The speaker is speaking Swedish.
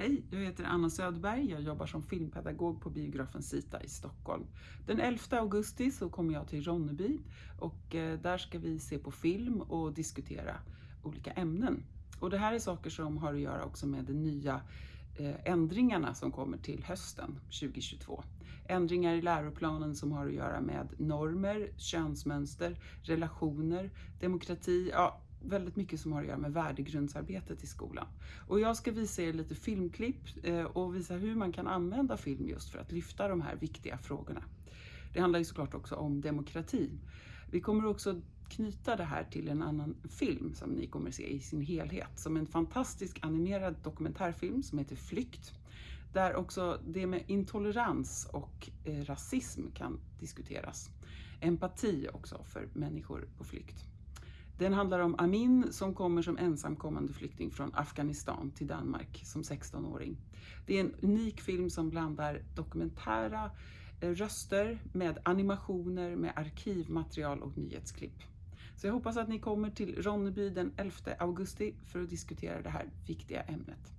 Hej, jag heter Anna Söderberg. Jag jobbar som filmpedagog på biografen Sita i Stockholm. Den 11 augusti så kommer jag till Ronneby och eh, där ska vi se på film och diskutera olika ämnen. Och det här är saker som har att göra också med de nya eh, ändringarna som kommer till hösten 2022. Ändringar i läroplanen som har att göra med normer, könsmönster, relationer, demokrati, ja, väldigt mycket som har att göra med värdegrundsarbetet i skolan. Och jag ska visa er lite filmklipp eh, och visa hur man kan använda film just för att lyfta de här viktiga frågorna. Det handlar ju såklart också om demokrati. Vi kommer också knyta det här till en annan film som ni kommer se i sin helhet. Som en fantastisk animerad dokumentärfilm som heter Flykt. Där också det med intolerans och eh, rasism kan diskuteras. Empati också för människor på flykt. Den handlar om Amin som kommer som ensamkommande flykting från Afghanistan till Danmark som 16-åring. Det är en unik film som blandar dokumentära eh, röster med animationer, med arkivmaterial och nyhetsklipp. Så jag hoppas att ni kommer till Ronneby den 11 augusti för att diskutera det här viktiga ämnet.